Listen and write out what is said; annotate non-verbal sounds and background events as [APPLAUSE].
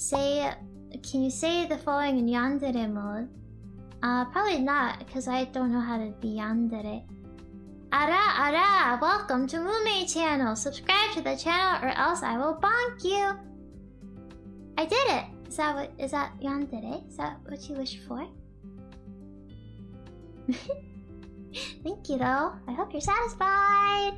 say... Can you say the following in Yandere mode? Uh, probably not, because I don't know how to be Yandere. Ara ara! Welcome to Mume channel! Subscribe to the channel or else I will bonk you! I did it! Is that what- is that Yandere? Is that what you wish for? [LAUGHS] Thank you though. I hope you're satisfied!